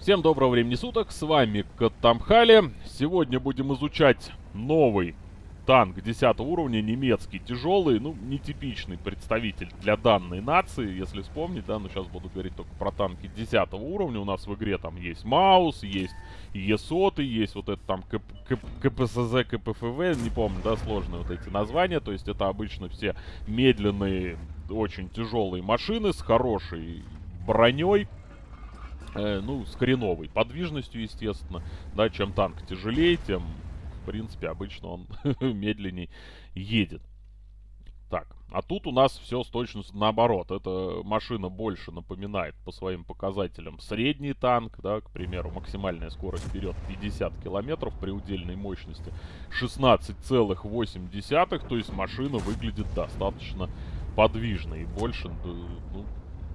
Всем доброго времени суток, с вами Катамхали. Сегодня будем изучать новый танк 10 уровня, немецкий, тяжелый, ну, нетипичный представитель для данной нации, если вспомнить, да, но сейчас буду говорить только про танки 10 уровня. У нас в игре там есть Маус, есть ЕСОТы, есть вот это там КП, КП, КПСЗ, КПФВ, не помню, да, сложные вот эти названия, то есть это обычно все медленные, очень тяжелые машины с хорошей броней, э, ну, с хреновой подвижностью, естественно, да, чем танк тяжелее, тем в принципе, обычно он медленней едет. Так, а тут у нас все с точностью наоборот. Эта машина больше напоминает по своим показателям средний танк, да, к примеру, максимальная скорость вперед 50 километров при удельной мощности 16,8, то есть машина выглядит достаточно подвижной и больше, ну,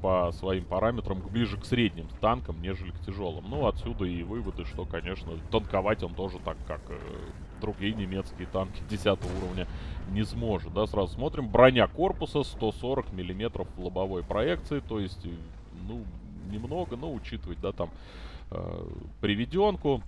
по своим параметрам ближе к средним танкам, нежели к тяжелым. Ну, отсюда и выводы, что, конечно, танковать он тоже так, как э, другие немецкие танки 10 уровня не сможет. Да, сразу смотрим. Броня корпуса 140 миллиметров лобовой проекции, то есть, ну, немного, но учитывать, да, там, э, приведенку.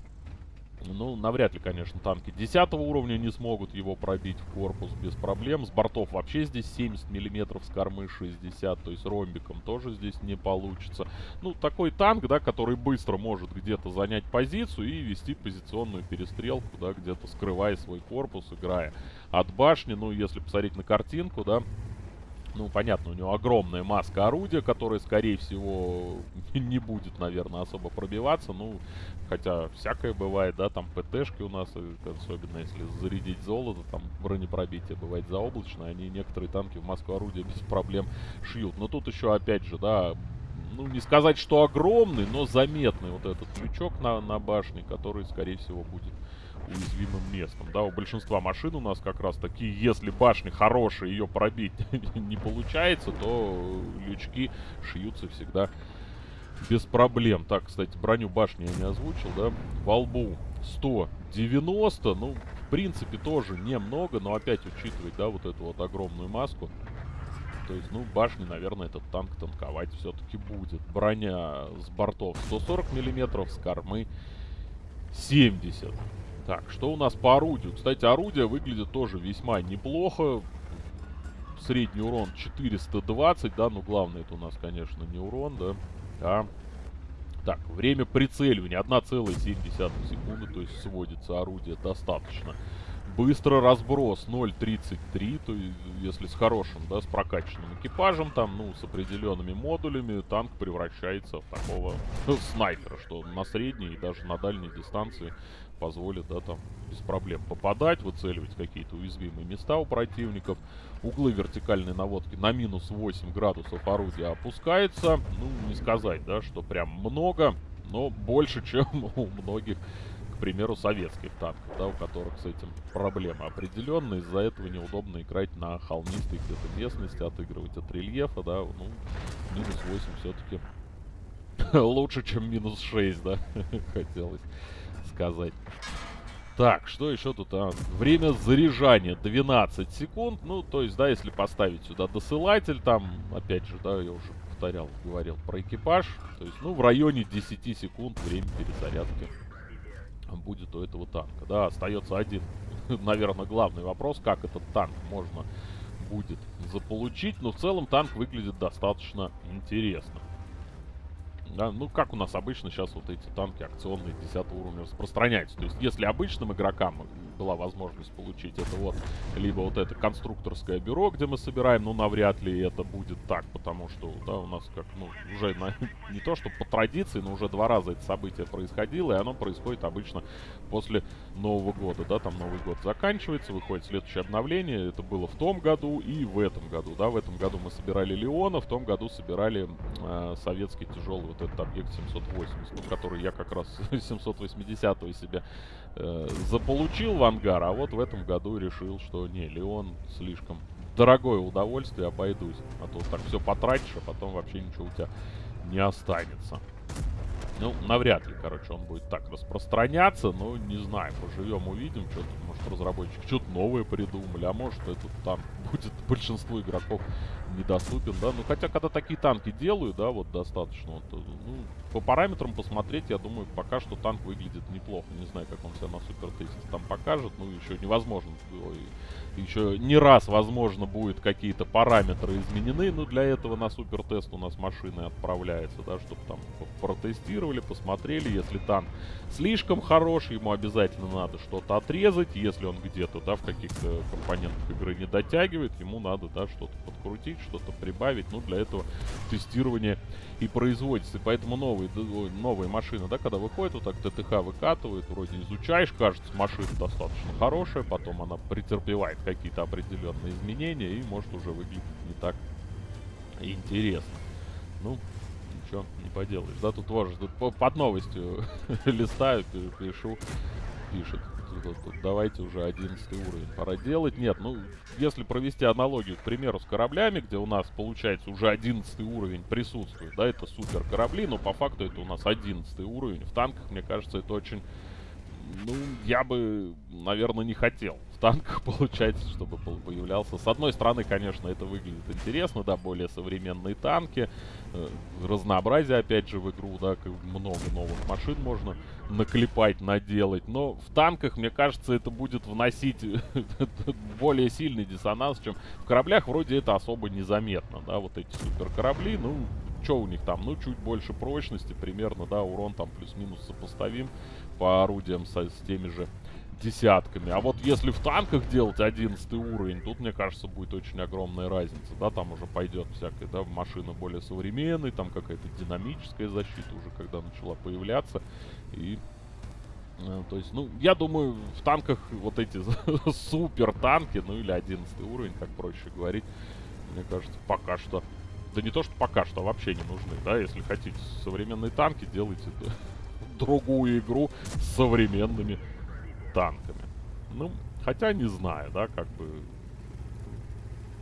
Ну, навряд ли, конечно, танки 10 уровня не смогут его пробить в корпус без проблем. С бортов вообще здесь 70 миллиметров, с кормы 60, то есть ромбиком тоже здесь не получится. Ну, такой танк, да, который быстро может где-то занять позицию и вести позиционную перестрелку, да, где-то скрывая свой корпус, играя от башни. Ну, если посмотреть на картинку, да, ну, понятно, у него огромная маска орудия, которая, скорее всего, не будет, наверное, особо пробиваться. Ну, хотя всякое бывает, да, там ПТшки у нас, э, особенно если зарядить золото, там бронепробитие бывает заоблачное, они некоторые танки в маску орудия без проблем шьют. Но тут еще, опять же, да, ну, не сказать, что огромный, но заметный вот этот крючок на, на башне, который, скорее всего, будет уязвимым местом. Да, у большинства машин у нас как раз такие, если башня хорошая, ее пробить не получается, то лючки шьются всегда без проблем. Так, кстати, броню башни я не озвучил, да. Во лбу 190, ну, в принципе, тоже немного, но опять учитывать, да, вот эту вот огромную маску. То есть, ну, башни, наверное, этот танк танковать все-таки будет. Броня с бортов 140 миллиметров, с кормы 70. Так, что у нас по орудию? Кстати, орудие выглядит тоже весьма неплохо. Средний урон 420, да, ну главное это у нас, конечно, не урон, да, а... Так, время прицеливания 1,7 секунды, то есть сводится орудие достаточно. Быстро разброс 0.33, то есть если с хорошим, да, с прокачанным экипажем, там, ну, с определенными модулями, танк превращается в такого снайпера, что на средней и даже на дальней дистанции позволит, да, там, без проблем попадать, выцеливать какие-то уязвимые места у противников. Углы вертикальной наводки на минус 8 градусов орудия опускается. Ну, не сказать, да, что прям много, но больше, чем у многих, примеру, советских танков, да, у которых с этим проблемы определенные. Из-за этого неудобно играть на холмистой где-то местности, отыгрывать от рельефа, да, ну, минус 8 все-таки лучше, чем минус 6, да, хотелось сказать. Так, что еще тут? А? Время заряжания 12 секунд. Ну, то есть, да, если поставить сюда досылатель, там, опять же, да, я уже повторял, говорил про экипаж. То есть, ну, в районе 10 секунд время перезарядки будет у этого танка. Да, остается один, наверное, главный вопрос, как этот танк можно будет заполучить. Но в целом танк выглядит достаточно интересно. Да, ну, как у нас обычно сейчас вот эти танки акционные 10 уровня распространяются. То есть, если обычным игрокам была возможность получить это вот, либо вот это конструкторское бюро, где мы собираем, ну, навряд ли это будет так, потому что, да, у нас как, ну, уже на, не то, что по традиции, но уже два раза это событие происходило, и оно происходит обычно после Нового года, да, там Новый год заканчивается, выходит следующее обновление, это было в том году и в этом году, да, в этом году мы собирали Леона, в том году собирали э, советский тяжелый вот этот объект 780, ну, который я как раз 780 себе э, заполучил ангар, а вот в этом году решил, что не, Леон слишком дорогое удовольствие, обойдусь. А то так все потратишь, а потом вообще ничего у тебя не останется. Ну, навряд ли, короче, он будет так распространяться, но не знаю, поживем, увидим, что-то, может, разработчики что-то новое придумали, а может, этот танк будет большинству игроков недоступен, да. Ну, хотя, когда такие танки делаю, да, вот достаточно, вот, ну, по параметрам посмотреть, я думаю, пока что танк выглядит неплохо. Не знаю, как он себя на супер там покажет, ну, еще невозможно, еще не раз, возможно, будет какие-то параметры изменены, но для этого на супер у нас машины отправляется, да, чтобы там протестировали, посмотрели, если танк слишком хорош, ему обязательно надо что-то отрезать, если он где-то, да, в каких-то компонентах игры не дотягивает, ему надо, да, что-то подкрутить, что-то прибавить, ну, для этого тестирование и производится, и поэтому новые, новые машины, да, когда выходят, вот так ТТХ выкатывают, вроде изучаешь, кажется, машина достаточно хорошая, потом она претерпевает какие-то определенные изменения и может уже выглядеть не так интересно. Ну, ничего не поделаешь. Да, тут тоже тут под новостью листаю, пишу, пишет. давайте уже 11 уровень пора делать. Нет, ну, если провести аналогию, к примеру, с кораблями, где у нас, получается, уже 11 уровень присутствует, да, это супер корабли, но по факту это у нас 11 уровень. В танках, мне кажется, это очень ну, я бы, наверное, не хотел в танках получается, чтобы появлялся. С одной стороны, конечно, это выглядит интересно, да, более современные танки, э, разнообразие, опять же, в игру, да, много новых машин можно наклепать, наделать. Но в танках, мне кажется, это будет вносить более сильный диссонанс, чем в кораблях вроде это особо незаметно, да, вот эти супер корабли, ну, что у них там? Ну, чуть больше прочности, примерно, да, урон там плюс-минус сопоставим по орудиям со, с теми же десятками. А вот если в танках делать 11 уровень, тут, мне кажется, будет очень огромная разница. Да, там уже пойдет всякая, да, машина более современная, там какая-то динамическая защита уже, когда начала появляться. И э, то есть, ну, я думаю, в танках вот эти супер танки, ну или 11 уровень, как проще говорить, мне кажется, пока что да не то, что пока что вообще не нужны, да, если хотите современные танки, делайте другую игру с современными танками. Ну, хотя не знаю, да, как бы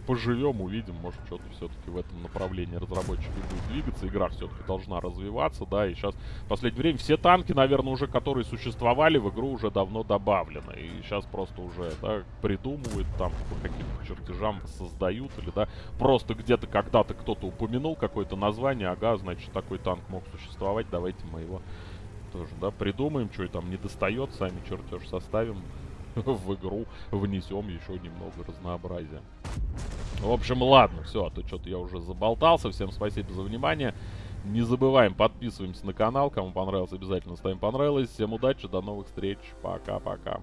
поживем, увидим, может что-то все-таки в этом направлении разработчики будут двигаться, игра все-таки должна развиваться, да, и сейчас в последнее время все танки, наверное, уже, которые существовали в игру, уже давно добавлены, и сейчас просто уже, да, придумывают, там, по каким-то чертежам создают, или, да, просто где-то когда-то кто-то упомянул какое-то название, ага, значит, такой танк мог существовать, давайте мы его тоже, да, придумаем, что там не достает, сами чертеж составим, в игру внесем еще немного разнообразия. В общем, ладно, все, а то что-то я уже заболтался. Всем спасибо за внимание. Не забываем, подписываемся на канал. Кому понравилось, обязательно ставим понравилось. Всем удачи, до новых встреч. Пока-пока.